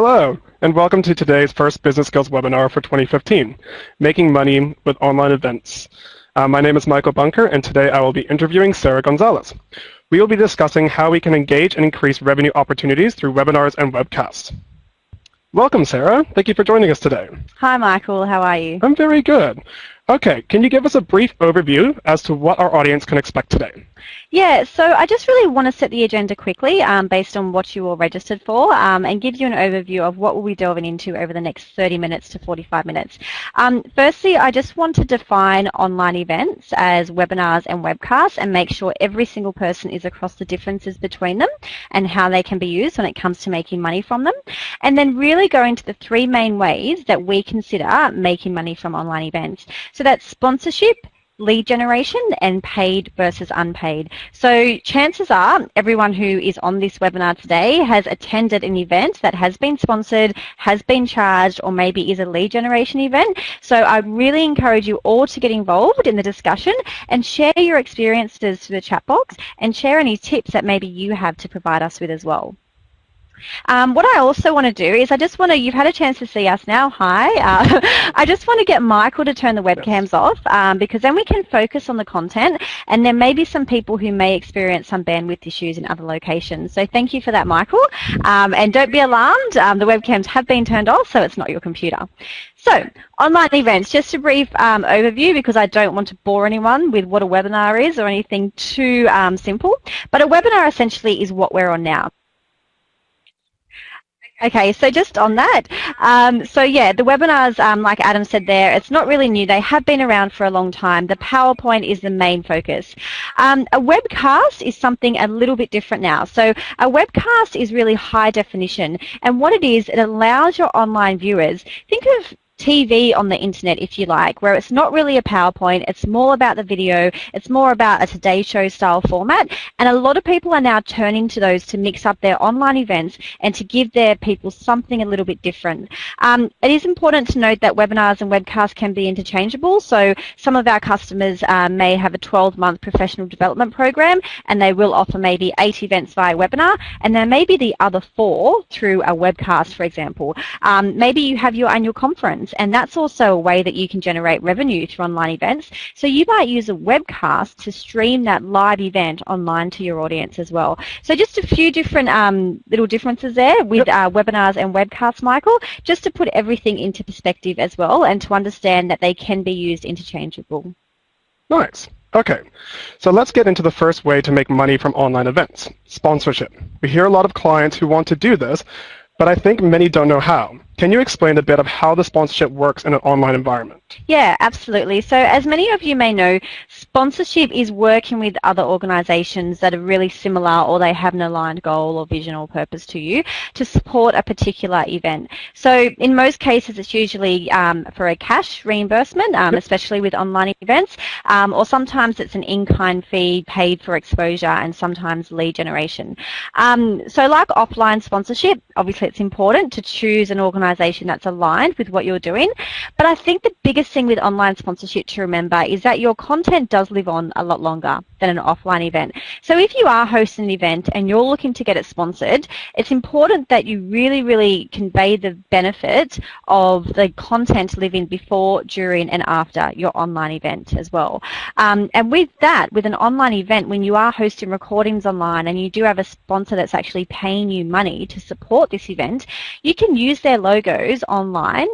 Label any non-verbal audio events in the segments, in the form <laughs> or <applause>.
Hello, and welcome to today's first Business Skills webinar for 2015, Making Money with Online Events. Uh, my name is Michael Bunker, and today I will be interviewing Sarah Gonzalez. We will be discussing how we can engage and increase revenue opportunities through webinars and webcasts. Welcome, Sarah. Thank you for joining us today. Hi, Michael. How are you? I'm very good. Okay, can you give us a brief overview as to what our audience can expect today? Yeah, so I just really want to set the agenda quickly um, based on what you all registered for um, and give you an overview of what we'll be delving into over the next 30 minutes to 45 minutes. Um, firstly, I just want to define online events as webinars and webcasts and make sure every single person is across the differences between them and how they can be used when it comes to making money from them. And then really go into the three main ways that we consider making money from online events. So that's sponsorship, lead generation and paid versus unpaid. So chances are everyone who is on this webinar today has attended an event that has been sponsored, has been charged, or maybe is a lead generation event. So I really encourage you all to get involved in the discussion and share your experiences to the chat box and share any tips that maybe you have to provide us with as well. Um, what I also want to do is I just want to, you've had a chance to see us now, hi. Uh, <laughs> I just want to get Michael to turn the webcams off um, because then we can focus on the content and there may be some people who may experience some bandwidth issues in other locations. So thank you for that, Michael. Um, and don't be alarmed, um, the webcams have been turned off so it's not your computer. So, online events, just a brief um, overview because I don't want to bore anyone with what a webinar is or anything too um, simple. But a webinar essentially is what we're on now. Okay, so just on that, um, so yeah, the webinars, um, like Adam said there, it's not really new. They have been around for a long time. The PowerPoint is the main focus. Um, a webcast is something a little bit different now. So a webcast is really high definition, and what it is, it allows your online viewers, think of TV on the internet, if you like, where it's not really a PowerPoint, it's more about the video, it's more about a Today Show style format, and a lot of people are now turning to those to mix up their online events and to give their people something a little bit different. Um, it is important to note that webinars and webcasts can be interchangeable, so some of our customers uh, may have a 12-month professional development program, and they will offer maybe eight events via webinar, and there may be the other four through a webcast, for example. Um, maybe you have your annual conference events and that's also a way that you can generate revenue through online events. So you might use a webcast to stream that live event online to your audience as well. So just a few different um, little differences there with yep. uh, webinars and webcasts, Michael, just to put everything into perspective as well and to understand that they can be used interchangeable. Nice. Okay, so let's get into the first way to make money from online events, sponsorship. We hear a lot of clients who want to do this, but I think many don't know how. Can you explain a bit of how the sponsorship works in an online environment? Yeah, absolutely. So as many of you may know, sponsorship is working with other organisations that are really similar or they have an aligned goal or vision or purpose to you to support a particular event. So in most cases, it's usually um, for a cash reimbursement, um, yep. especially with online events, um, or sometimes it's an in-kind fee paid for exposure and sometimes lead generation. Um, so like offline sponsorship, obviously it's important to choose an organisation organisation that's aligned with what you're doing. But I think the biggest thing with online sponsorship to remember is that your content does live on a lot longer than an offline event. So if you are hosting an event and you're looking to get it sponsored, it's important that you really, really convey the benefit of the content living before, during and after your online event as well. Um, and with that, with an online event, when you are hosting recordings online and you do have a sponsor that's actually paying you money to support this event, you can use their logos online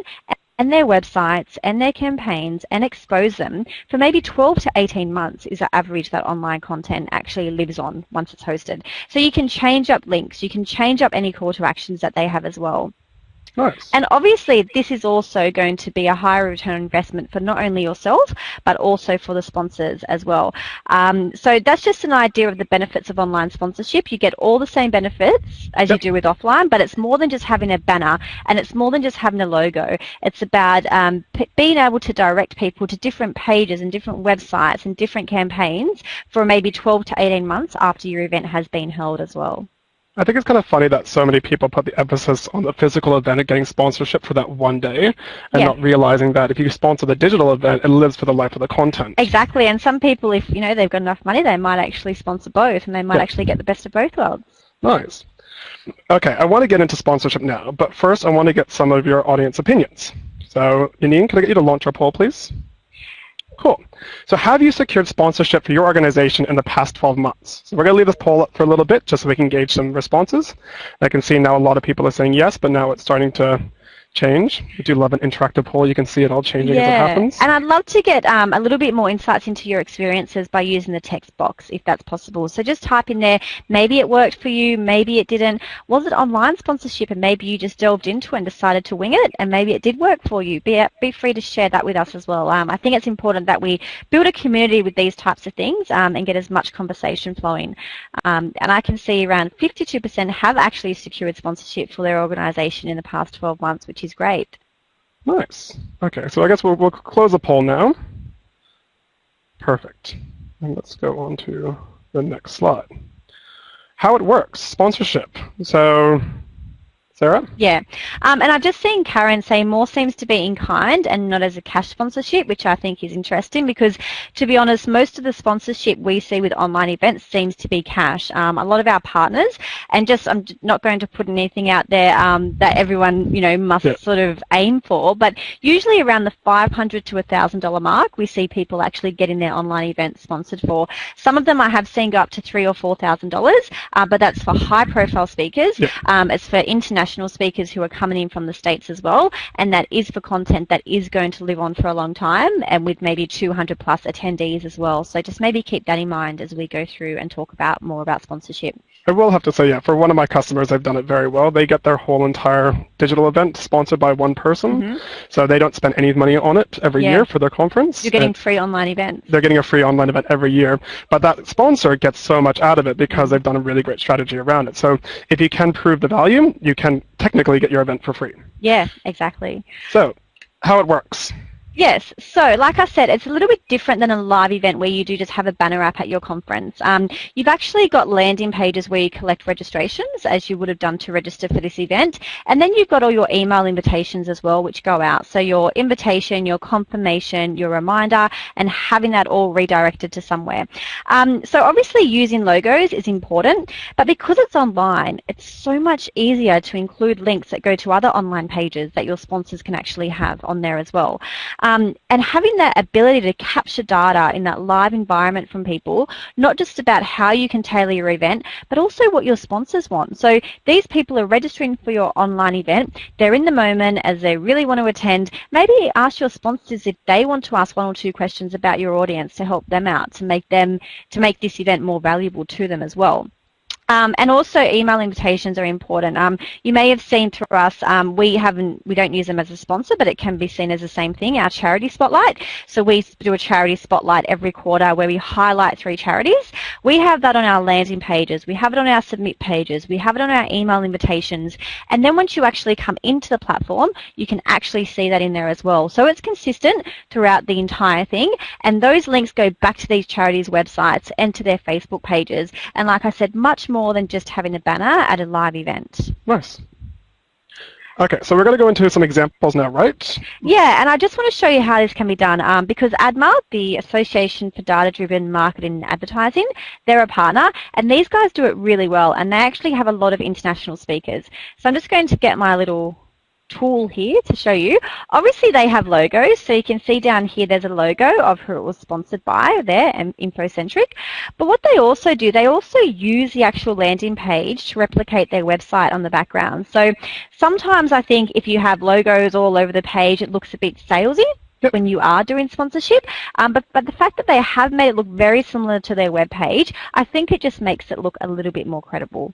and their websites and their campaigns and expose them for maybe 12 to 18 months is the average that online content actually lives on once it's hosted. So you can change up links, you can change up any call to actions that they have as well. Nice. And obviously this is also going to be a higher return investment for not only yourself but also for the sponsors as well. Um, so that's just an idea of the benefits of online sponsorship. You get all the same benefits as yep. you do with offline but it's more than just having a banner and it's more than just having a logo. It's about um, being able to direct people to different pages and different websites and different campaigns for maybe 12 to 18 months after your event has been held as well. I think it's kind of funny that so many people put the emphasis on the physical event and getting sponsorship for that one day and yeah. not realizing that if you sponsor the digital event, it lives for the life of the content. Exactly. And some people, if you know they've got enough money, they might actually sponsor both and they might yeah. actually get the best of both worlds. Nice. Okay, I want to get into sponsorship now, but first I want to get some of your audience opinions. So, Yanine, can I get you to launch our poll, please? Cool. So have you secured sponsorship for your organization in the past 12 months? So we're going to leave this poll up for a little bit just so we can gauge some responses. I can see now a lot of people are saying yes, but now it's starting to change. We do love an interactive poll. You can see it all changing yeah. as it happens. And I'd love to get um, a little bit more insights into your experiences by using the text box, if that's possible. So just type in there, maybe it worked for you, maybe it didn't. Was it online sponsorship and maybe you just delved into it and decided to wing it and maybe it did work for you? Be, be free to share that with us as well. Um, I think it's important that we build a community with these types of things um, and get as much conversation flowing. Um, and I can see around 52% have actually secured sponsorship for their organisation in the past 12 months, which is great. Nice. Okay, so I guess we'll, we'll close the poll now. Perfect. And let's go on to the next slide. How it works, sponsorship. So Sarah? Yeah, um, and I've just seen Karen say more seems to be in kind and not as a cash sponsorship, which I think is interesting because, to be honest, most of the sponsorship we see with online events seems to be cash. Um, a lot of our partners, and just I'm not going to put anything out there um, that everyone you know must yeah. sort of aim for, but usually around the 500 to $1,000 mark, we see people actually getting their online events sponsored for. Some of them I have seen go up to three or four thousand uh, dollars, but that's for high-profile speakers. Yeah. Um, it's for international international speakers who are coming in from the States as well, and that is for content that is going to live on for a long time and with maybe 200 plus attendees as well. So just maybe keep that in mind as we go through and talk about more about sponsorship. I will have to say, yeah, for one of my customers, they've done it very well. They get their whole entire digital event sponsored by one person, mm-hmm. so they don't spend any money on it every yeah. year for their conference. You're getting free online events. They're getting a free online event every year, but that sponsor gets so much out of it because they've done a really great strategy around it. So if you can prove the value, you can technically get your event for free. Yeah, exactly. So how it works. Yes, so like I said, it's a little bit different than a live event where you do just have a banner app at your conference. Um, you've actually got landing pages where you collect registrations, as you would have done to register for this event, and then you've got all your email invitations as well, which go out. So your invitation, your confirmation, your reminder, and having that all redirected to somewhere. Um, so obviously using logos is important, but because it's online, it's so much easier to include links that go to other online pages that your sponsors can actually have on there as well. Um, and having that ability to capture data in that live environment from people, not just about how you can tailor your event, but also what your sponsors want. So these people are registering for your online event. They're in the moment as they really want to attend. Maybe ask your sponsors if they want to ask one or two questions about your audience to help them out, to make them, to make this event more valuable to them as well. Um, and also email invitations are important. Um, you may have seen through us, um, we haven't, we don't use them as a sponsor, but it can be seen as the same thing, our charity spotlight. So we do a charity spotlight every quarter where we highlight three charities. We have that on our landing pages, we have it on our submit pages, we have it on our email invitations. And then once you actually come into the platform, you can actually see that in there as well. So it's consistent throughout the entire thing. And those links go back to these charities' websites and to their Facebook pages. And like I said, much more than just having a banner at a live event. Nice. Okay, so we're going to go into some examples now, right? Yeah, and I just want to show you how this can be done um, because ADMA, the Association for Data-Driven Marketing and Advertising, they're a partner and these guys do it really well and they actually have a lot of international speakers. So I'm just going to get my little tool here to show you. Obviously they have logos, so you can see down here there's a logo of who it was sponsored by there, and InfoCentric. But what they also do, they also use the actual landing page to replicate their website on the background. So sometimes I think if you have logos all over the page, it looks a bit salesy when you are doing sponsorship. Um, but, but the fact that they have made it look very similar to their web page, I think it just makes it look a little bit more credible.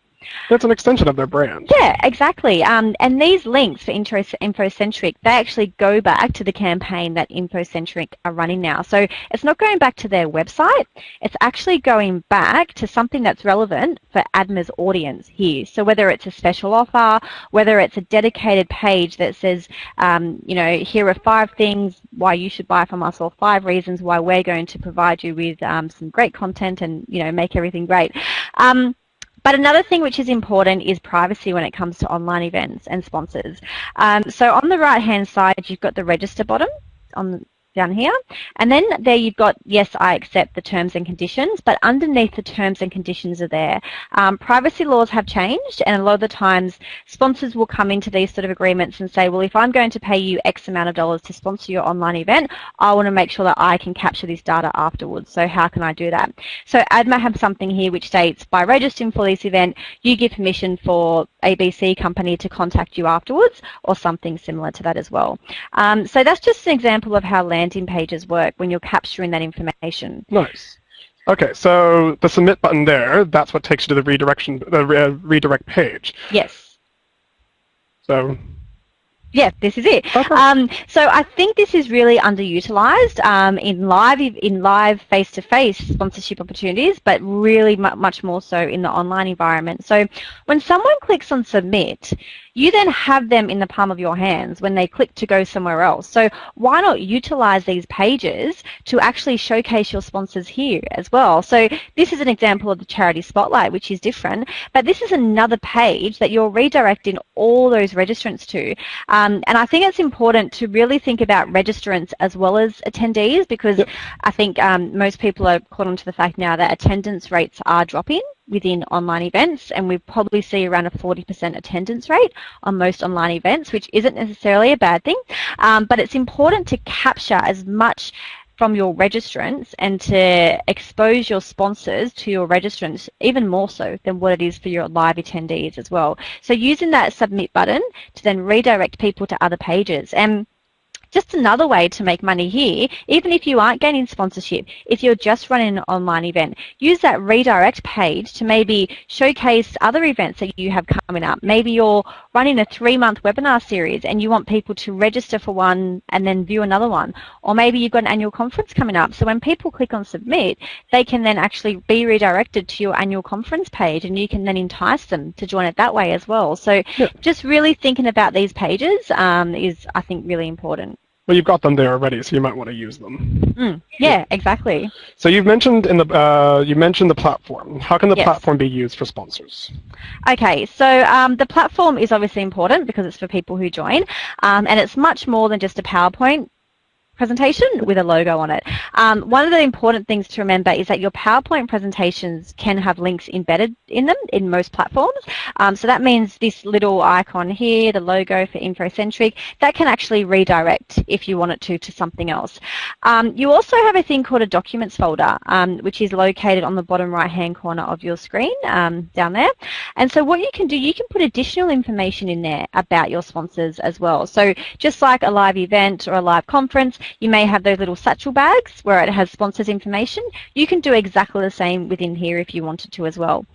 That's an extension of their brand. Yeah, exactly. Um, and these links for Intro, InfoCentric, they actually go back to the campaign that InfoCentric are running now. So it's not going back to their website. It's actually going back to something that's relevant for ADMA's audience here. So whether it's a special offer, whether it's a dedicated page that says, um, you know, here are five things why you should buy from us or five reasons why we're going to provide you with um, some great content and, you know, make everything great. Um, but another thing which is important is privacy when it comes to online events and sponsors. Um, so on the right hand side, you've got the register button on down here. And then there you've got, yes, I accept the terms and conditions, but underneath the terms and conditions are there. Um, privacy laws have changed and a lot of the times sponsors will come into these sort of agreements and say, well, if I'm going to pay you X amount of dollars to sponsor your online event, I want to make sure that I can capture this data afterwards. So how can I do that? So ADMA have something here which states, by registering for this event, you give permission for ABC company to contact you afterwards or something similar to that as well. Um, so that's just an example of how landing pages work when you're capturing that information. Nice. Okay, so the submit button there, that's what takes you to the redirection, the re redirect page. Yes. So yeah, this is it. Okay. Um, so I think this is really underutilized um, in live in live face-to-face sponsorship opportunities, but really much more so in the online environment. So when someone clicks on submit, you then have them in the palm of your hands when they click to go somewhere else. So why not utilize these pages to actually showcase your sponsors here as well? So this is an example of the charity spotlight, which is different, but this is another page that you're redirecting all those registrants to. Um, and I think it's important to really think about registrants as well as attendees because yep. I think um, most people are caught onto the fact now that attendance rates are dropping within online events and we probably see around a 40% attendance rate on most online events, which isn't necessarily a bad thing, um, but it's important to capture as much from your registrants and to expose your sponsors to your registrants even more so than what it is for your live attendees as well. So using that submit button to then redirect people to other pages. And just another way to make money here, even if you aren't gaining sponsorship, if you're just running an online event, use that redirect page to maybe showcase other events that you have coming up. Maybe you're running a three-month webinar series and you want people to register for one and then view another one. Or maybe you've got an annual conference coming up. So when people click on submit, they can then actually be redirected to your annual conference page and you can then entice them to join it that way as well. So just really thinking about these pages um, is, I think, really important. Well, you've got them there already, so you might want to use them. Mm, yeah, exactly. So you've mentioned in the uh, you mentioned the platform. How can the yes. platform be used for sponsors? Okay, so um, the platform is obviously important because it's for people who join, um, and it's much more than just a PowerPoint presentation with a logo on it. Um, one of the important things to remember is that your PowerPoint presentations can have links embedded in them in most platforms. Um, so that means this little icon here, the logo for InfoCentric, that can actually redirect if you want it to to something else. Um, you also have a thing called a documents folder, um, which is located on the bottom right hand corner of your screen um, down there. And so what you can do, you can put additional information in there about your sponsors as well. So just like a live event or a live conference, you may have those little satchel bags where it has sponsors information. You can do exactly the same within here if you wanted to as well.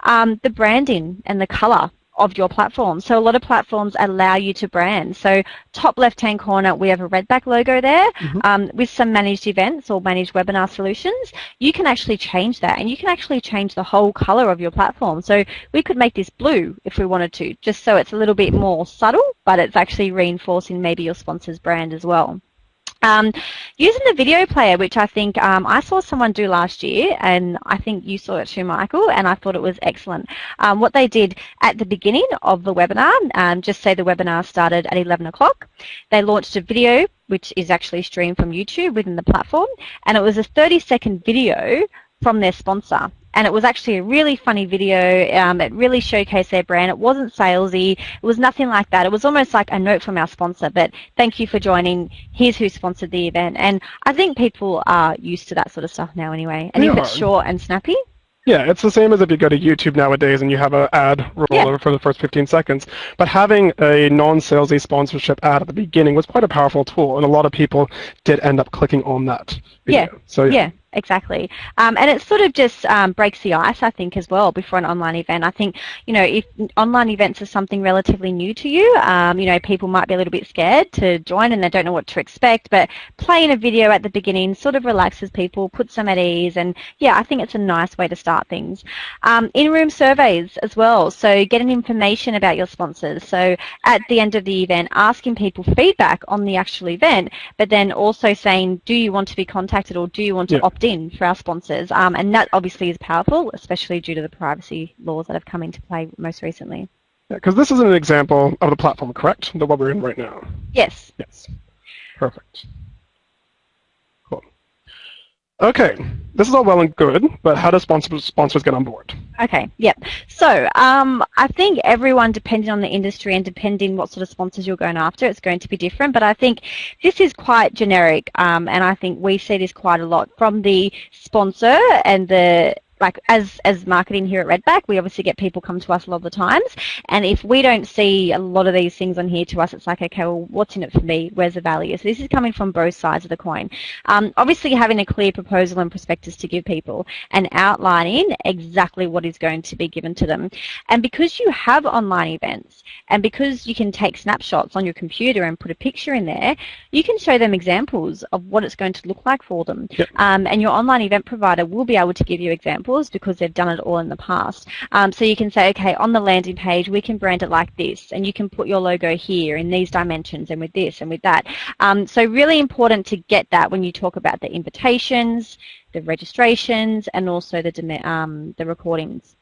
Um, the branding and the color of your platform. So a lot of platforms allow you to brand. So top left-hand corner, we have a Redback logo there. Mm -hmm. um, with some managed events or managed webinar solutions, you can actually change that and you can actually change the whole color of your platform. So we could make this blue if we wanted to, just so it's a little bit more subtle, but it's actually reinforcing maybe your sponsor's brand as well. Um, using the video player, which I think um, I saw someone do last year, and I think you saw it too, Michael, and I thought it was excellent. Um, what they did at the beginning of the webinar, um, just say the webinar started at 11 o'clock, they launched a video which is actually streamed from YouTube within the platform, and it was a 30 second video from their sponsor and it was actually a really funny video. Um, it really showcased their brand. It wasn't salesy. It was nothing like that. It was almost like a note from our sponsor, but thank you for joining. Here's who sponsored the event. And I think people are used to that sort of stuff now anyway. And if it's short and snappy, yeah, it's the same as if you go to YouTube nowadays and you have an ad roller yeah. for the first 15 seconds. But having a non-salesy sponsorship ad at the beginning was quite a powerful tool, and a lot of people did end up clicking on that video. Yeah. So yeah. yeah exactly. Um, and it sort of just um, breaks the ice, I think, as well before an online event. I think, you know, if online events are something relatively new to you, um, you know, people might be a little bit scared to join and they don't know what to expect, but playing a video at the beginning sort of relaxes people, puts them at ease, and yeah, I think it's a nice way to start things. Um, in-room surveys as well, so getting information about your sponsors. So at the end of the event, asking people feedback on the actual event, but then also saying, do you want to be contacted or do you want to yeah. opt in for our sponsors. Um, and that obviously is powerful, especially due to the privacy laws that have come into play most recently. Because yeah, this is an example of the platform, correct? The one we're in right now. Yes. Yes. Perfect. Okay, this is all well and good, but how do sponsors, sponsors get on board? Okay, yep. So um, I think everyone, depending on the industry and depending what sort of sponsors you're going after, it's going to be different. But I think this is quite generic, um, and I think we see this quite a lot from the sponsor and the like as as marketing here at Redback, we obviously get people come to us a lot of the times, and if we don't see a lot of these things on here to us, it's like, okay, well, what's in it for me? Where's the value? So this is coming from both sides of the coin. Um, obviously, having a clear proposal and prospectus to give people, and outlining exactly what is going to be given to them, and because you have online events, and because you can take snapshots on your computer and put a picture in there, you can show them examples of what it's going to look like for them, yep. um, and your online event provider will be able to give you examples because they've done it all in the past. Um, so you can say, okay, on the landing page, we can brand it like this, and you can put your logo here in these dimensions and with this and with that. Um, so really important to get that when you talk about the invitations, the registrations, and also the, um, the recordings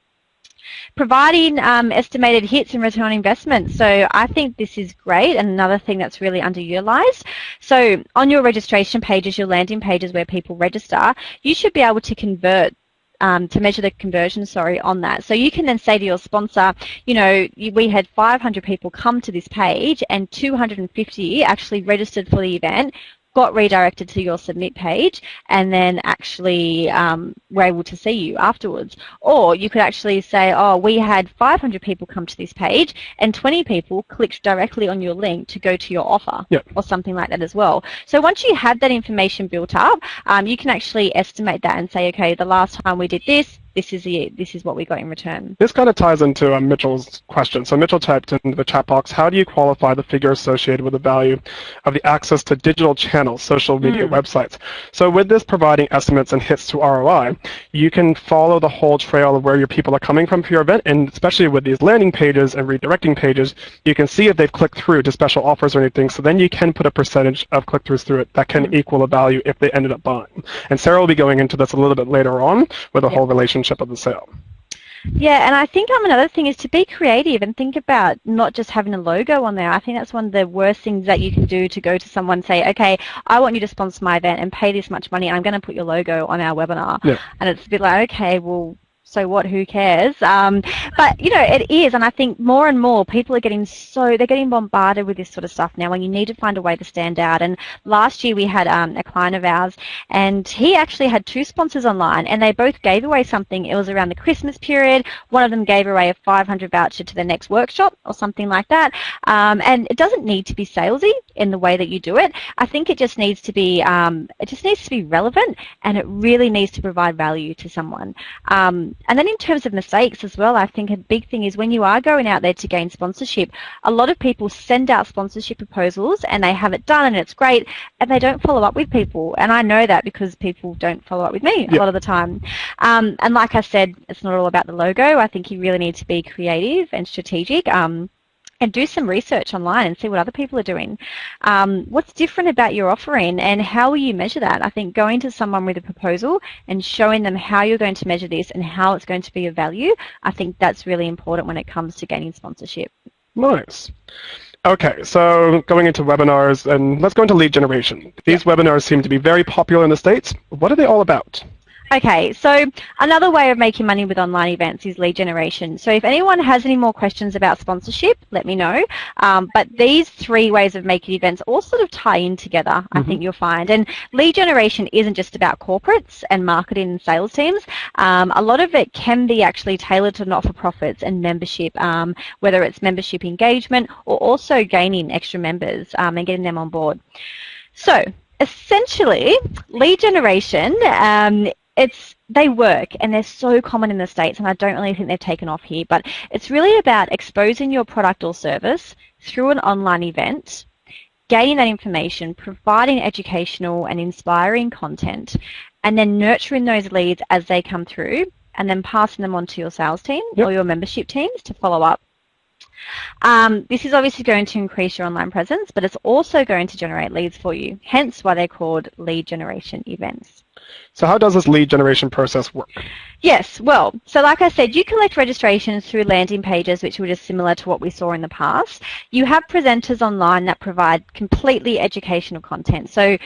providing um, estimated hits and return on investment. So I think this is great and another thing that's really underutilized. So on your registration pages, your landing pages where people register, you should be able to convert um, to measure the conversion, sorry, on that. So you can then say to your sponsor, you know, we had 500 people come to this page and 250 actually registered for the event got redirected to your submit page and then actually um, were able to see you afterwards. Or you could actually say, oh, we had 500 people come to this page and 20 people clicked directly on your link to go to your offer yep. or something like that as well. So once you have that information built up, um, you can actually estimate that and say, okay, the last time we did this, this is the this is what we got in return. This kind of ties into um, Mitchell's question. So Mitchell typed in the chat box, how do you qualify the figure associated with the value of the access to digital channels, social media mm. websites? So with this providing estimates and hits to ROI, you can follow the whole trail of where your people are coming from for your event, and especially with these landing pages and redirecting pages, you can see if they've clicked through to special offers or anything, so then you can put a percentage of click-throughs through it that can mm. equal a value if they ended up buying. And Sarah will be going into this a little bit later on with a yep. whole relation relationship of the sale. Yeah, and I think um, another thing is to be creative and think about not just having a logo on there. I think that's one of the worst things that you can do to go to someone and say, okay, I want you to sponsor my event and pay this much money. I'm going to put your logo on our webinar. Yeah. And it's a bit like, okay, well, so what, who cares? Um, but, you know, it is, and I think more and more people are getting so, they're getting bombarded with this sort of stuff now, and you need to find a way to stand out. And last year we had um, a client of ours, and he actually had two sponsors online, and they both gave away something. It was around the Christmas period. One of them gave away a 500 voucher to the next workshop or something like that. Um, and it doesn't need to be salesy in the way that you do it. I think it just needs to be, um, it just needs to be relevant, and it really needs to provide value to someone. Um, and then in terms of mistakes as well, I think a big thing is when you are going out there to gain sponsorship, a lot of people send out sponsorship proposals and they have it done and it's great and they don't follow up with people. And I know that because people don't follow up with me a lot of the time. Um, and like I said, it's not all about the logo. I think you really need to be creative and strategic. Um, and do some research online and see what other people are doing. Um, what's different about your offering and how will you measure that? I think going to someone with a proposal and showing them how you're going to measure this and how it's going to be of value, I think that's really important when it comes to gaining sponsorship. Nice. Okay, so going into webinars, and let's go into lead generation. These webinars seem to be very popular in the States. What are they all about? Okay, so another way of making money with online events is lead generation. So if anyone has any more questions about sponsorship, let me know. Um, but these three ways of making events all sort of tie in together, I mm-hmm. think you'll find. And lead generation isn't just about corporates and marketing and sales teams. Um, a lot of it can be actually tailored to not-for-profits and membership, um, whether it's membership engagement or also gaining extra members um, and getting them on board. So essentially, lead generation um, it's they work and they're so common in the states and I don't really think they've taken off here but it's really about exposing your product or service through an online event gaining that information providing educational and inspiring content and then nurturing those leads as they come through and then passing them on to your sales team yep. or your membership teams to follow up um, this is obviously going to increase your online presence, but it's also going to generate leads for you, hence why they're called lead generation events. So how does this lead generation process work? Yes, well, so like I said, you collect registrations through landing pages, which were just similar to what we saw in the past. You have presenters online that provide completely educational content. So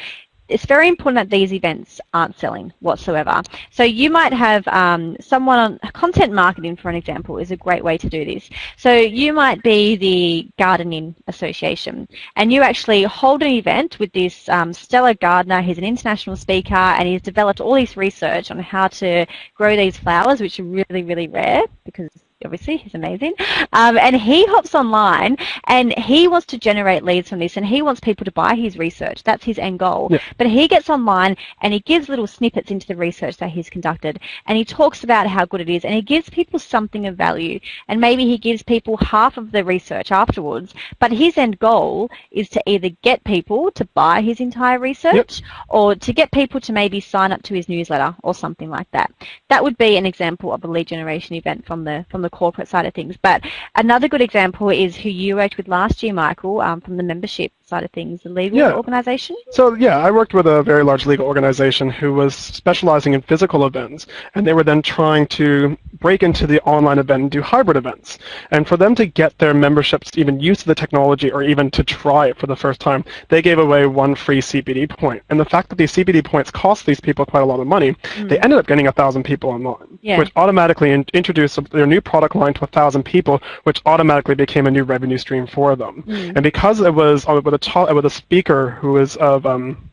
it's very important that these events aren't selling whatsoever. So you might have um, someone on content marketing, for an example, is a great way to do this. So you might be the Gardening Association, and you actually hold an event with this um, stellar gardener. He's an international speaker, and he's developed all this research on how to grow these flowers, which are really, really rare because obviously he's amazing. Um, and he hops online and he wants to generate leads from this and he wants people to buy his research. That's his end goal. Yeah. but he gets online and he gives little snippets into the research that he's conducted and he talks about how good it is and he gives people something of value and maybe he gives people half of the research afterwards. But his end goal is to either get people to buy his entire research yep. or to get people to maybe sign up to his newsletter or something like that. That would be an example of a lead generation event from the from the the corporate side of things. But another good example is who you worked with last year, Michael, um, from the membership side of things, the legal yeah. organization? So yeah, I worked with a very large legal organization who was specializing in physical events, and they were then trying to break into the online event and do hybrid events. And for them to get their memberships even used to the technology or even to try it for the first time, they gave away one free CPD point. And the fact that these CPD points cost these people quite a lot of money, mm. they ended up getting a thousand people online, yeah. which automatically in- introduced their new product line to a thousand people, which automatically became a new revenue stream for them. Mm. And because it was with a talk with a speaker who was of um,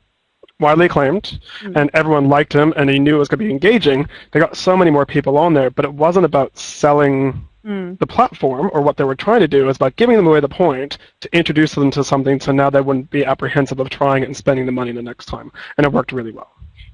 widely acclaimed, mm. and everyone liked him, and he knew it was going to be engaging. They got so many more people on there, but it wasn't about selling mm. the platform or what they were trying to do. It was about giving them away the point to introduce them to something, so now they wouldn't be apprehensive of trying it and spending the money the next time, and it worked really well.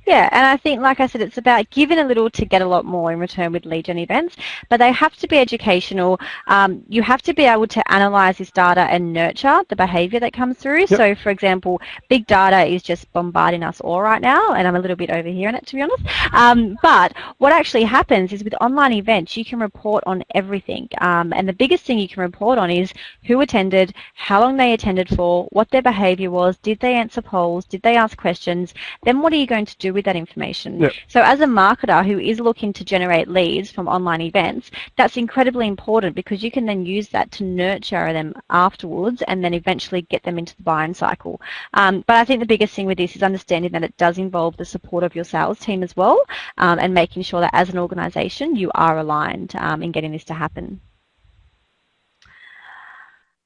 Yeah, and I think, like I said, it's about giving a little to get a lot more in return with lead gen events, but they have to be educational. Um, you have to be able to analyze this data and nurture the behavior that comes through. Yep. So, for example, big data is just bombarding us all right now, and I'm a little bit over here in it, to be honest. Um, but what actually happens is with online events, you can report on everything. Um, and the biggest thing you can report on is who attended, how long they attended for, what their behavior was, did they answer polls, did they ask questions, then what are you going to do with that information. Yep. So as a marketer who is looking to generate leads from online events, that's incredibly important because you can then use that to nurture them afterwards and then eventually get them into the buying cycle. Um, but I think the biggest thing with this is understanding that it does involve the support of your sales team as well um, and making sure that as an organisation you are aligned um, in getting this to happen.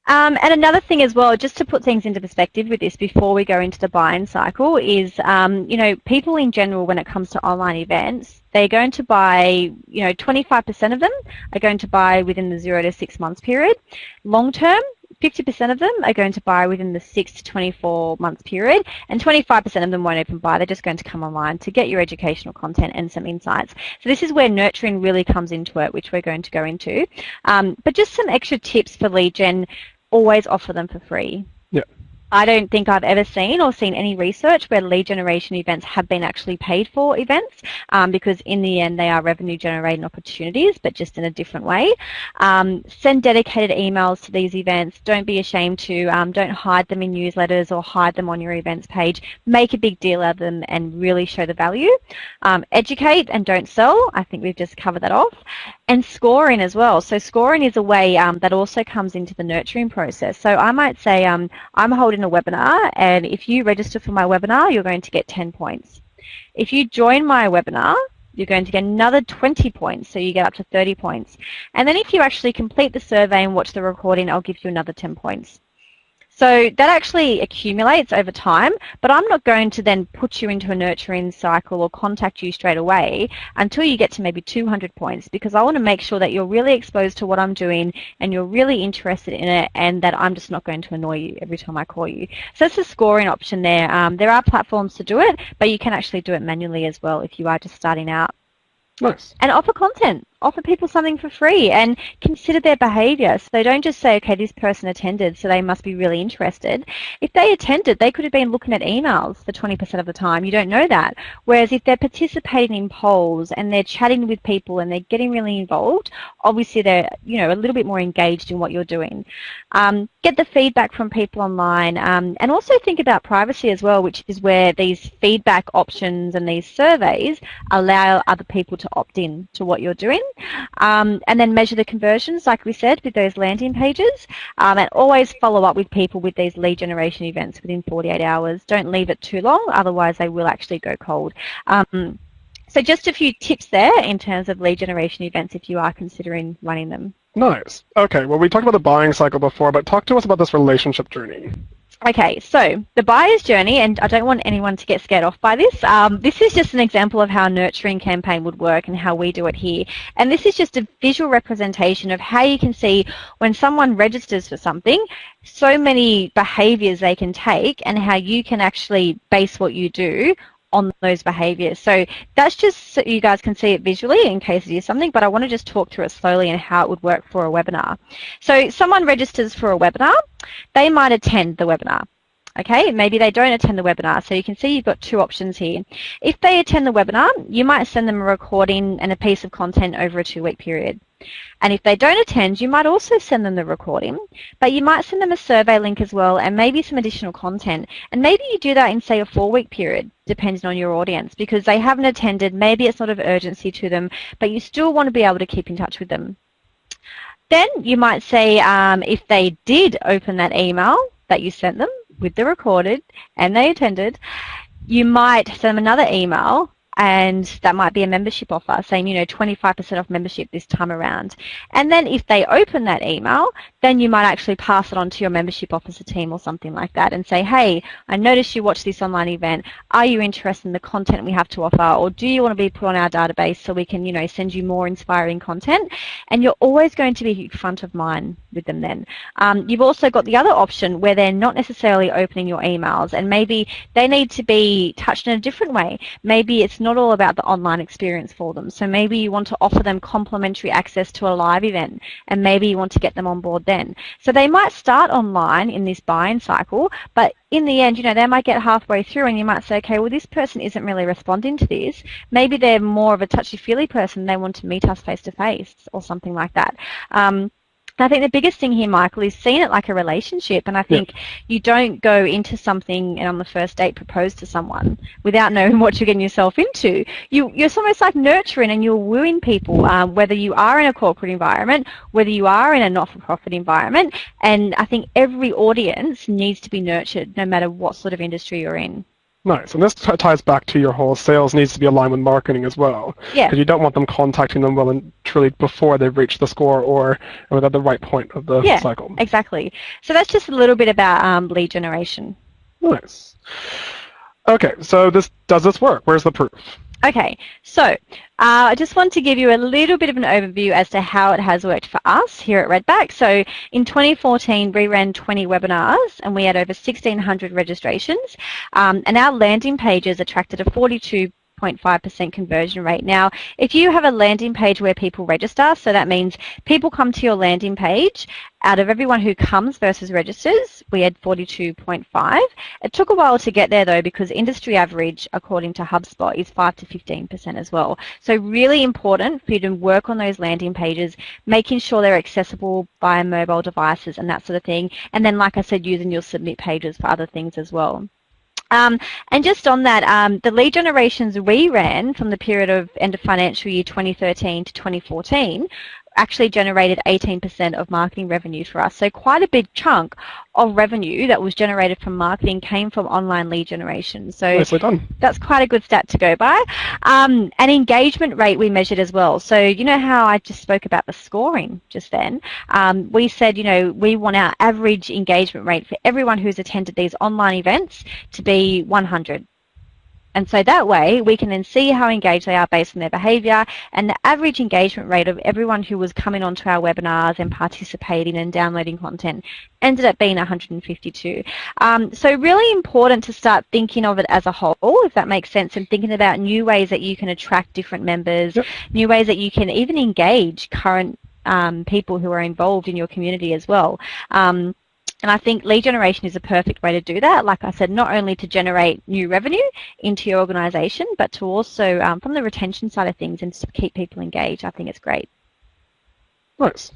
Um, and another thing as well, just to put things into perspective with this before we go into the buying cycle, is um, you know people in general when it comes to online events, they're going to buy you know 25% of them are going to buy within the zero to six months period. Long term, 50% of them are going to buy within the 6 to 24 months period, and 25% of them won't even buy. They're just going to come online to get your educational content and some insights. So this is where nurturing really comes into it, which we're going to go into. Um, but just some extra tips for lead gen always offer them for free. I don't think I've ever seen or seen any research where lead generation events have been actually paid for events um, because in the end they are revenue generating opportunities but just in a different way. Um, send dedicated emails to these events. Don't be ashamed to. Um, don't hide them in newsletters or hide them on your events page. Make a big deal out of them and really show the value. Um, educate and don't sell. I think we've just covered that off. And scoring as well. So scoring is a way um, that also comes into the nurturing process. So I might say um, I'm holding a webinar and if you register for my webinar, you're going to get 10 points. If you join my webinar, you're going to get another 20 points, so you get up to 30 points. And then if you actually complete the survey and watch the recording, I'll give you another 10 points. So that actually accumulates over time, but I'm not going to then put you into a nurturing cycle or contact you straight away until you get to maybe 200 points because I want to make sure that you're really exposed to what I'm doing and you're really interested in it and that I'm just not going to annoy you every time I call you. So that's a scoring option there. Um, there are platforms to do it, but you can actually do it manually as well if you are just starting out. Nice. And offer content offer people something for free and consider their behaviour. So they don't just say, okay, this person attended, so they must be really interested. If they attended, they could have been looking at emails for 20% of the time. You don't know that. Whereas if they're participating in polls and they're chatting with people and they're getting really involved, obviously they're, you know, a little bit more engaged in what you're doing. Um, get the feedback from people online um, and also think about privacy as well, which is where these feedback options and these surveys allow other people to opt in to what you're doing. Um, and then measure the conversions, like we said, with those landing pages, um, and always follow up with people with these lead generation events within 48 hours. Don't leave it too long, otherwise they will actually go cold. Um, so just a few tips there in terms of lead generation events if you are considering running them. Nice. Okay, well we talked about the buying cycle before, but talk to us about this relationship journey. Okay, so the buyer's journey, and I don't want anyone to get scared off by this. Um, this is just an example of how a nurturing campaign would work and how we do it here. And this is just a visual representation of how you can see when someone registers for something, so many behaviors they can take and how you can actually base what you do on those behaviors. So that's just so you guys can see it visually in case it is something, but I want to just talk through it slowly and how it would work for a webinar. So someone registers for a webinar, they might attend the webinar. Okay, maybe they don't attend the webinar. So you can see you've got two options here. If they attend the webinar, you might send them a recording and a piece of content over a two-week period. And if they don't attend, you might also send them the recording, but you might send them a survey link as well and maybe some additional content. And maybe you do that in, say, a four-week period, depending on your audience, because they haven't attended, maybe it's not of urgency to them, but you still want to be able to keep in touch with them. Then you might say um, if they did open that email that you sent them with the recorded and they attended, you might send them another email and that might be a membership offer saying, you know, 25% off membership this time around. And then if they open that email, then you might actually pass it on to your membership officer team or something like that and say, hey, I noticed you watched this online event. Are you interested in the content we have to offer or do you want to be put on our database so we can, you know, send you more inspiring content? And you're always going to be front of mind with them then. Um, you've also got the other option where they're not necessarily opening your emails and maybe they need to be touched in a different way. Maybe it's not all about the online experience for them. So maybe you want to offer them complimentary access to a live event and maybe you want to get them on board then. So they might start online in this buying cycle, but in the end, you know, they might get halfway through and you might say, okay, well, this person isn't really responding to this. Maybe they're more of a touchy-feely person. They want to meet us face-to-face -face or something like that. Um, I think the biggest thing here, Michael, is seeing it like a relationship. And I think yeah. you don't go into something and on the first date propose to someone without <laughs> knowing what you're getting yourself into. You, you're almost like nurturing and you're wooing people, um, whether you are in a corporate environment, whether you are in a not-for-profit environment. And I think every audience needs to be nurtured no matter what sort of industry you're in. Nice. And this ties back to your whole sales needs to be aligned with marketing as well. Yeah. Because you don't want them contacting them well and truly before they've reached the score or, at the right point of the yeah, cycle. exactly. So that's just a little bit about um, lead generation. Nice. Okay, so this does this work? Where's the proof? Okay, so uh, I just want to give you a little bit of an overview as to how it has worked for us here at Redback. So in 2014, we ran 20 webinars and we had over 1,600 registrations. Um, and our landing pages attracted a 42 0.5% conversion rate. Now, if you have a landing page where people register, so that means people come to your landing page, out of everyone who comes versus registers, we had 42.5. It took a while to get there though because industry average, according to HubSpot, is 5 to 15% as well. So really important for you to work on those landing pages, making sure they're accessible by mobile devices and that sort of thing. And then, like I said, using your submit pages for other things as well. Um, and just on that, um, the lead generations we ran from the period of end of financial year 2013 to 2014 actually generated 18% of marketing revenue for us. So quite a big chunk of revenue that was generated from marketing came from online lead generation. So Nicely done. that's quite a good stat to go by. Um, and engagement rate we measured as well. So you know how I just spoke about the scoring just then? Um, we said, you know, we want our average engagement rate for everyone who's attended these online events to be 100. And so that way we can then see how engaged they are based on their behaviour and the average engagement rate of everyone who was coming onto our webinars and participating and downloading content ended up being 152. Um, so really important to start thinking of it as a whole, if that makes sense, and thinking about new ways that you can attract different members, yep. new ways that you can even engage current um, people who are involved in your community as well. Um, and I think lead generation is a perfect way to do that. Like I said, not only to generate new revenue into your organisation, but to also, um, from the retention side of things, and to keep people engaged. I think it's great. Nice.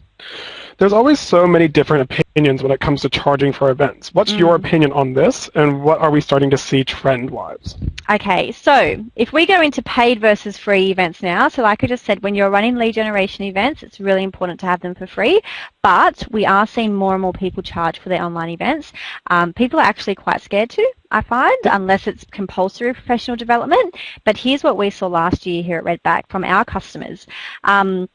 There's always so many different opinions when it comes to charging for events. What's mm. your opinion on this, and what are we starting to see trend-wise? Okay, so if we go into paid versus free events now, so like I just said, when you're running lead generation events, it's really important to have them for free, but we are seeing more and more people charge for their online events. Um, people are actually quite scared to, I find, unless it's compulsory professional development. But here's what we saw last year here at Redback from our customers. Um,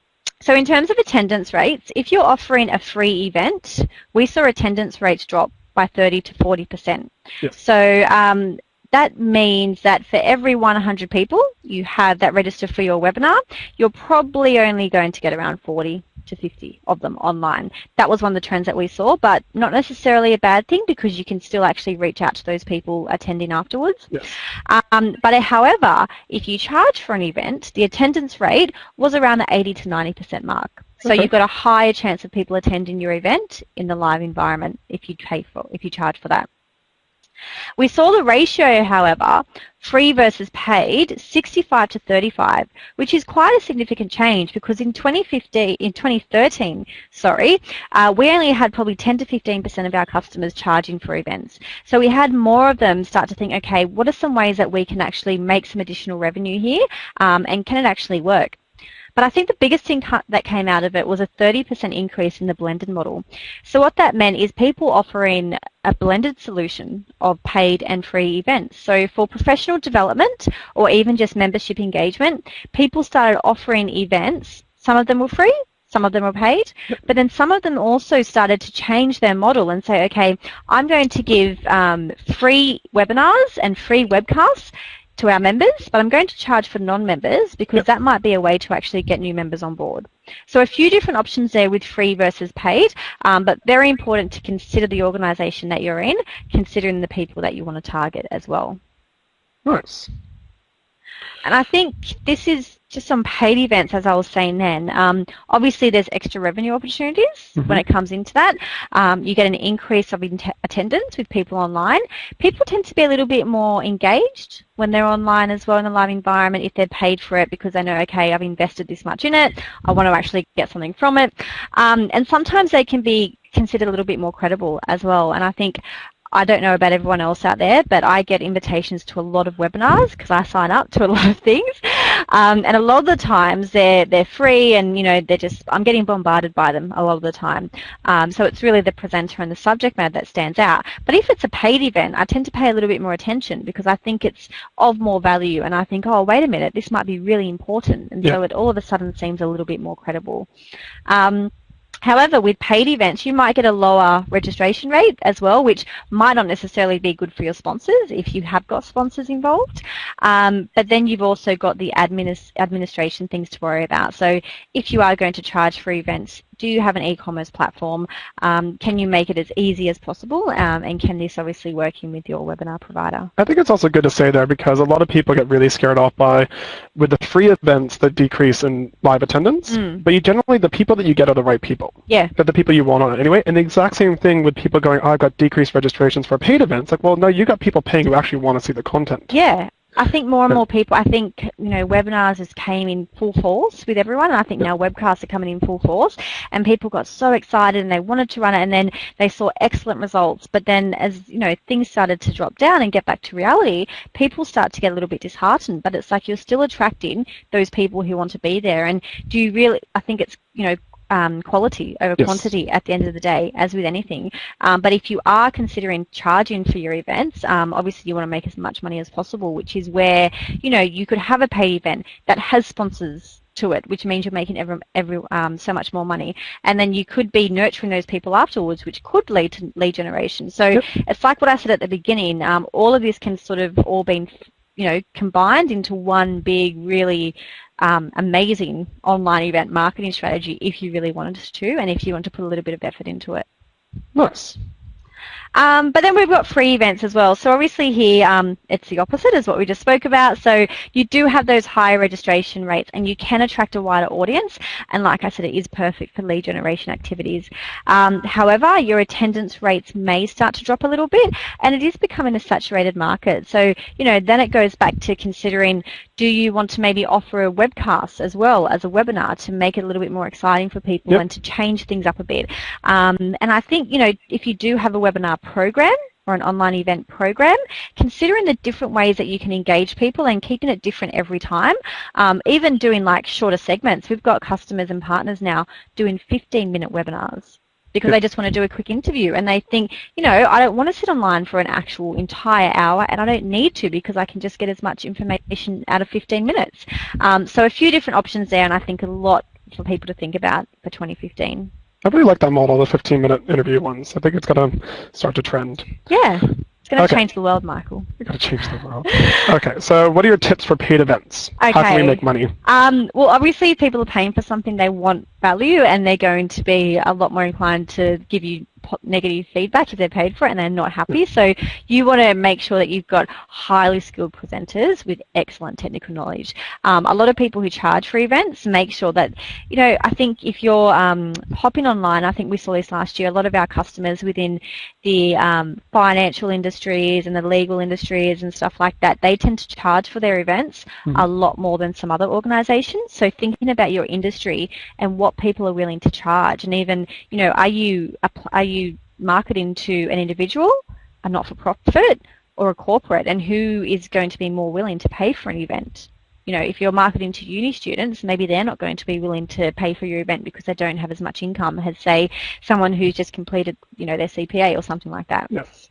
so in terms of attendance rates, if you're offering a free event, we saw attendance rates drop by 30 to 40%. Yes. So um, that means that for every 100 people you have that register for your webinar, you're probably only going to get around 40 to 50 of them online. That was one of the trends that we saw, but not necessarily a bad thing because you can still actually reach out to those people attending afterwards. Yes. Um, but however, if you charge for an event, the attendance rate was around the 80 to 90% mark. So okay. you've got a higher chance of people attending your event in the live environment if you pay for if you charge for that. We saw the ratio, however, free versus paid, 65 to 35, which is quite a significant change because in 2015, in 2013, sorry, uh, we only had probably 10 to 15% of our customers charging for events. So we had more of them start to think, okay, what are some ways that we can actually make some additional revenue here, um, and can it actually work? But I think the biggest thing that came out of it was a 30% increase in the blended model. So what that meant is people offering a blended solution of paid and free events. So for professional development or even just membership engagement, people started offering events. Some of them were free, some of them were paid, but then some of them also started to change their model and say, okay, I'm going to give um, free webinars and free webcasts to our members, but I'm going to charge for non-members because yep. that might be a way to actually get new members on board. So a few different options there with free versus paid, um, but very important to consider the organisation that you're in, considering the people that you want to target as well. Nice. And I think this is just on paid events, as I was saying then. Um, obviously, there's extra revenue opportunities mm-hmm. when it comes into that. Um, you get an increase of in- attendance with people online. People tend to be a little bit more engaged when they're online as well in the live environment if they're paid for it because they know, okay, I've invested this much in it. I want to actually get something from it. Um, and sometimes they can be considered a little bit more credible as well. And I think I don't know about everyone else out there, but I get invitations to a lot of webinars because I sign up to a <laughs> lot of things, um, and a lot of the times they're they're free, and you know they're just I'm getting bombarded by them a lot of the time. Um, so it's really the presenter and the subject matter that stands out. But if it's a paid event, I tend to pay a little bit more attention because I think it's of more value, and I think, oh wait a minute, this might be really important, and yeah. so it all of a sudden seems a little bit more credible. Um, However, with paid events, you might get a lower registration rate as well, which might not necessarily be good for your sponsors if you have got sponsors involved. Um, but then you've also got the administ administration things to worry about. So if you are going to charge for events, do you have an e-commerce platform? Um, can you make it as easy as possible? Um, and can this obviously work in with your webinar provider? I think it's also good to say there because a lot of people get really scared off by with the free events that decrease in live attendance. Mm. But you generally the people that you get are the right people. Yeah. They're the people you want on it anyway. And the exact same thing with people going, oh, I've got decreased registrations for paid events. Like, well, no, you got people paying who actually want to see the content. Yeah. I think more and more people, I think, you know, webinars has came in full force with everyone, and I think now webcasts are coming in full force, and people got so excited and they wanted to run it, and then they saw excellent results, but then as, you know, things started to drop down and get back to reality, people start to get a little bit disheartened, but it's like you're still attracting those people who want to be there, and do you really, I think it's, you know, um, quality over yes. quantity at the end of the day, as with anything. Um, but if you are considering charging for your events, um, obviously you want to make as much money as possible, which is where you know you could have a paid event that has sponsors to it, which means you're making every, every um, so much more money. And then you could be nurturing those people afterwards, which could lead to lead generation. So yep. it's like what I said at the beginning. Um, all of this can sort of all be, you know, combined into one big, really um, amazing online event marketing strategy if you really wanted to and if you want to put a little bit of effort into it. Nice. Um, but then we've got free events as well. So obviously here um, it's the opposite as what we just spoke about. So you do have those higher registration rates and you can attract a wider audience. And like I said, it is perfect for lead generation activities. Um, however, your attendance rates may start to drop a little bit and it is becoming a saturated market. So, you know, then it goes back to considering do you want to maybe offer a webcast as well as a webinar to make it a little bit more exciting for people yep. and to change things up a bit. Um, and I think, you know, if you do have a webinar program, or an online event program, considering the different ways that you can engage people and keeping it different every time. Um, even doing like shorter segments. We've got customers and partners now doing 15 minute webinars because they just want to do a quick interview and they think, you know, I don't want to sit online for an actual entire hour and I don't need to because I can just get as much information out of 15 minutes. Um, so a few different options there and I think a lot for people to think about for 2015. I really like that model, the 15-minute interview ones. I think it's going to start to trend. Yeah. It's going to okay. change the world, Michael. You're going to change the world. okay, so what are your tips for paid events? Okay. How can we make money? Um, well, obviously, if people are paying for something, they want value, and they're going to be a lot more inclined to give you negative feedback if they're paid for it and they're not happy. So you want to make sure that you've got highly skilled presenters with excellent technical knowledge. Um, a lot of people who charge for events make sure that, you know, I think if you're um, hopping online, I think we saw this last year, a lot of our customers within the um, financial industries and the legal industries and stuff like that, they tend to charge for their events mm-hmm. a lot more than some other organizations. So thinking about your industry and what people are willing to charge and even, you know, are you, are you you marketing to an individual, a not-for-profit, or a corporate, and who is going to be more willing to pay for an event? You know, if you're marketing to uni students, maybe they're not going to be willing to pay for your event because they don't have as much income as, say, someone who's just completed, you know, their CPA or something like that. Yes.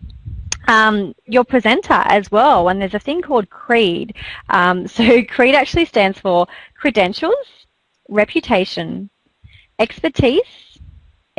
Um, your presenter as well, and there's a thing called CREED. Um, <laughs> so CREED actually stands for credentials, reputation, expertise,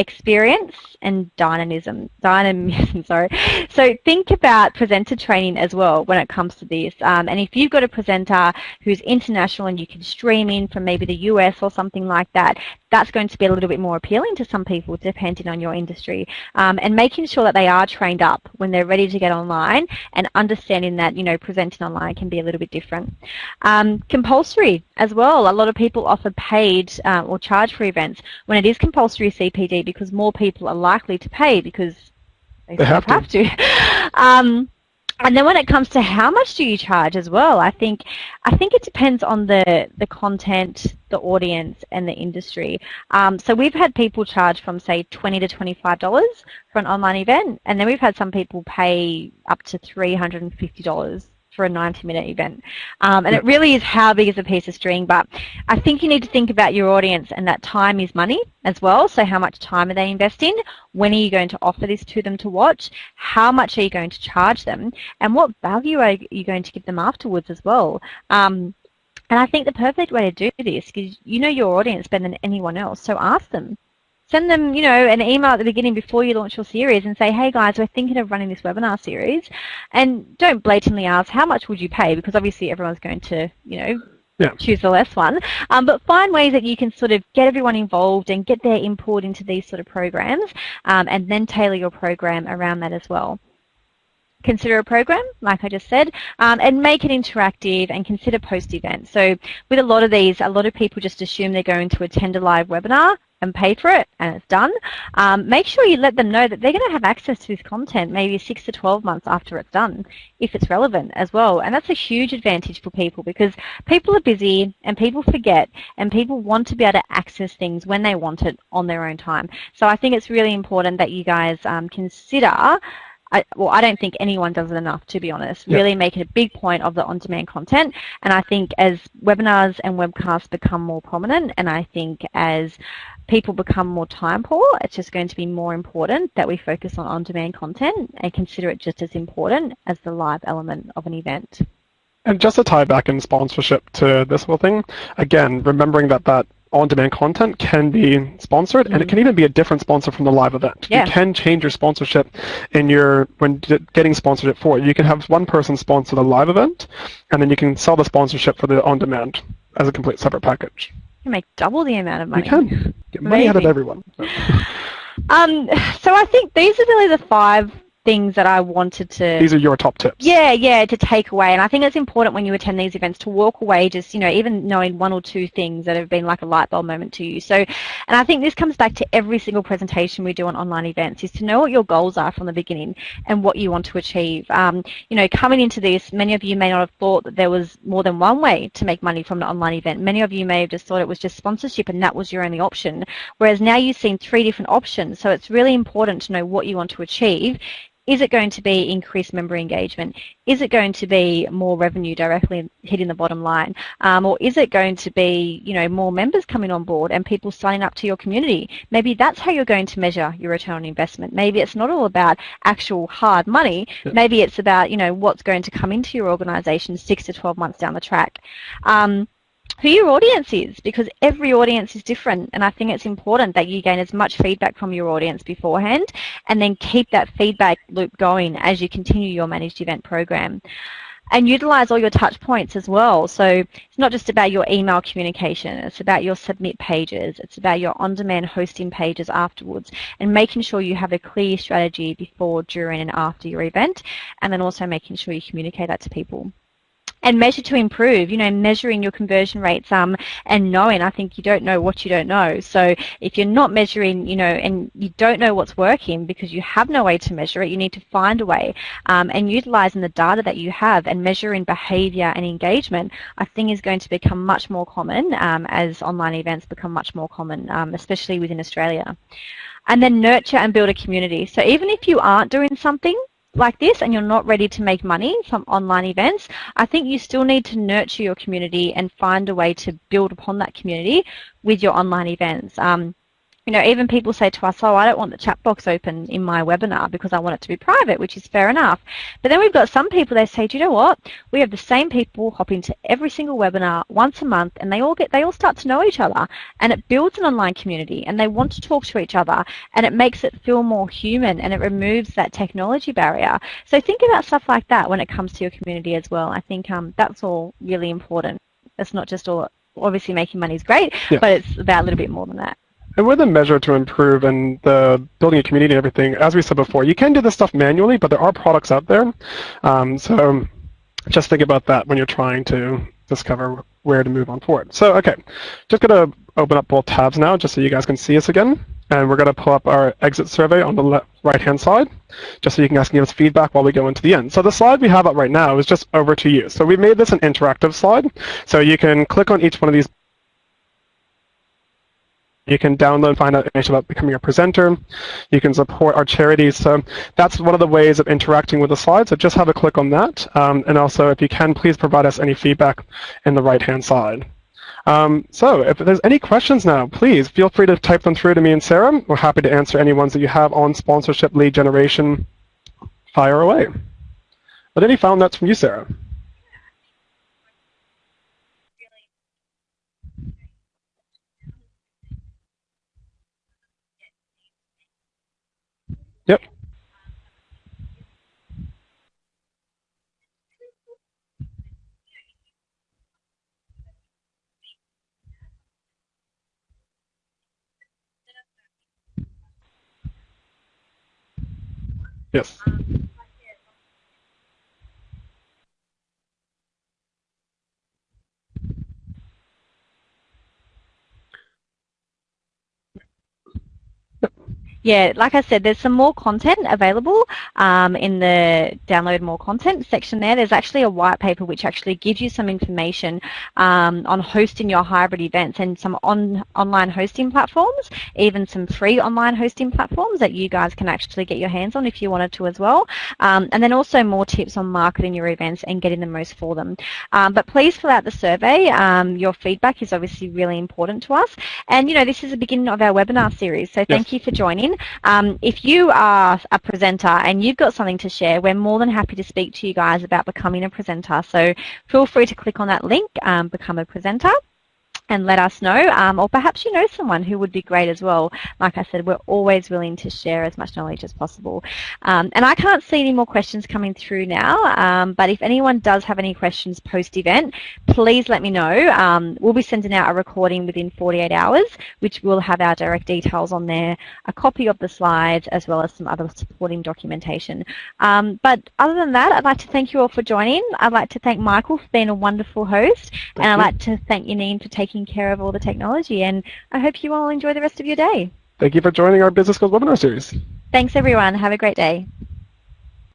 experience and dynamism. Dynamism, <laughs> sorry. So think about presenter training as well when it comes to this. Um, and if you've got a presenter who's international and you can stream in from maybe the US or something like that, that's going to be a little bit more appealing to some people depending on your industry. Um, and making sure that they are trained up when they're ready to get online and understanding that, you know, presenting online can be a little bit different. Um, compulsory as well. A lot of people offer paid uh, or charge for events when it is compulsory CPD because more people are likely to pay because they, they have, have, to. to. <laughs> um, and then when it comes to how much do you charge as well, I think I think it depends on the the content, the audience, and the industry. Um, so we've had people charge from say twenty to twenty five dollars for an online event, and then we've had some people pay up to three hundred and fifty dollars for a 90 minute event. Um, and it really is how big is a piece of string, but I think you need to think about your audience and that time is money as well. So how much time are they investing? When are you going to offer this to them to watch? How much are you going to charge them? And what value are you going to give them afterwards as well? Um, and I think the perfect way to do this is you know your audience better than anyone else, so ask them send them, you know, an email at the beginning before you launch your series and say, hey guys, we're thinking of running this webinar series. And don't blatantly ask, how much would you pay? Because obviously everyone's going to, you know, yeah. choose the less one. Um, but find ways that you can sort of get everyone involved and get their input into these sort of programs um, and then tailor your program around that as well consider a program, like I just said, um, and make it interactive and consider post-event. So with a lot of these, a lot of people just assume they're going to attend a live webinar and pay for it and it's done, um, make sure you let them know that they're going to have access to this content maybe 6 to 12 months after it's done, if it's relevant as well. And that's a huge advantage for people because people are busy and people forget and people want to be able to access things when they want it on their own time. So I think it's really important that you guys um, consider I, well, I don't think anyone does it enough, to be honest. Yep. Really make it a big point of the on-demand content. And I think as webinars and webcasts become more prominent, and I think as people become more time poor, it's just going to be more important that we focus on on-demand content and consider it just as important as the live element of an event. And just to tie back in sponsorship to this whole thing, again, remembering that that on-demand content can be sponsored, mm-hmm. and it can even be a different sponsor from the live event. Yeah. You can change your sponsorship in your when getting sponsored for. You can have one person sponsor the live event, and then you can sell the sponsorship for the on-demand as a complete separate package. You make double the amount of money. You can get money out of everyone. <laughs> um, so I think these are really the five things that I wanted to. These are your top tips. Yeah, yeah, to take away. And I think it's important when you attend these events to walk away just, you know, even knowing one or two things that have been like a light bulb moment to you. So, and I think this comes back to every single presentation we do on online events is to know what your goals are from the beginning and what you want to achieve. Um, you know, coming into this, many of you may not have thought that there was more than one way to make money from an online event. Many of you may have just thought it was just sponsorship and that was your only option. Whereas now you've seen three different options. So it's really important to know what you want to achieve is it going to be increased member engagement? Is it going to be more revenue directly hitting the bottom line? Um, or is it going to be, you know, more members coming on board and people signing up to your community? Maybe that's how you're going to measure your return on investment. Maybe it's not all about actual hard money. Yeah. Maybe it's about, you know, what's going to come into your organization six to 12 months down the track. Um, who your audience is because every audience is different and I think it's important that you gain as much feedback from your audience beforehand and then keep that feedback loop going as you continue your managed event program and utilize all your touch points as well. So it's not just about your email communication, it's about your submit pages, it's about your on-demand hosting pages afterwards and making sure you have a clear strategy before, during and after your event and then also making sure you communicate that to people and measure to improve, you know, measuring your conversion rates um, and knowing, I think you don't know what you don't know. So if you're not measuring, you know, and you don't know what's working because you have no way to measure it, you need to find a way um, and utilizing the data that you have and measuring behavior and engagement, I think is going to become much more common um, as online events become much more common, um, especially within Australia. And then nurture and build a community. So even if you aren't doing something, like this and you're not ready to make money from online events, I think you still need to nurture your community and find a way to build upon that community with your online events. Um, you know, even people say to us, oh, I don't want the chat box open in my webinar because I want it to be private, which is fair enough. But then we've got some people, they say, do you know what? We have the same people hop into every single webinar once a month and they all get, they all start to know each other and it builds an online community and they want to talk to each other and it makes it feel more human and it removes that technology barrier. So think about stuff like that when it comes to your community as well. I think um, that's all really important. It's not just all, obviously making money is great, yeah. but it's about a little bit more than that. And with a measure to improve and the building a community and everything, as we said before, you can do this stuff manually, but there are products out there. Um, so just think about that when you're trying to discover where to move on forward. So, okay, just going to open up both tabs now just so you guys can see us again. And we're going to pull up our exit survey on the right-hand side, just so you can guys can give us feedback while we go into the end. So the slide we have up right now is just over to you. So we made this an interactive slide. So you can click on each one of these you can download and find out information about becoming a presenter. You can support our charities. So that's one of the ways of interacting with the slides. So just have a click on that. Um, and also, if you can, please provide us any feedback in the right-hand side. Um, so if there's any questions now, please feel free to type them through to me and Sarah. We're happy to answer any ones that you have on sponsorship lead generation. Fire away. But any final notes from you, Sarah? Yep. Yes. Yeah, like I said, there's some more content available um, in the download more content section there. There's actually a white paper which actually gives you some information um, on hosting your hybrid events and some on online hosting platforms, even some free online hosting platforms that you guys can actually get your hands on if you wanted to as well. Um, and then also more tips on marketing your events and getting the most for them. Um, but please fill out the survey. Um, your feedback is obviously really important to us. And you know, this is the beginning of our webinar series, so thank yes. you for joining. Um, if you are a presenter and you've got something to share, we're more than happy to speak to you guys about becoming a presenter. So feel free to click on that link, um, become a presenter. And let us know. Um, or perhaps you know someone who would be great as well. Like I said, we're always willing to share as much knowledge as possible. Um, and I can't see any more questions coming through now, um, but if anyone does have any questions post-event, please let me know. Um, we'll be sending out a recording within 48 hours, which will have our direct details on there, a copy of the slides, as well as some other supporting documentation. Um, but other than that, I'd like to thank you all for joining. I'd like to thank Michael for being a wonderful host, thank and I'd you. like to thank Yanine for taking care of all the technology. And I hope you all enjoy the rest of your day. Thank you for joining our Business Skills webinar series. Thanks, everyone. Have a great day.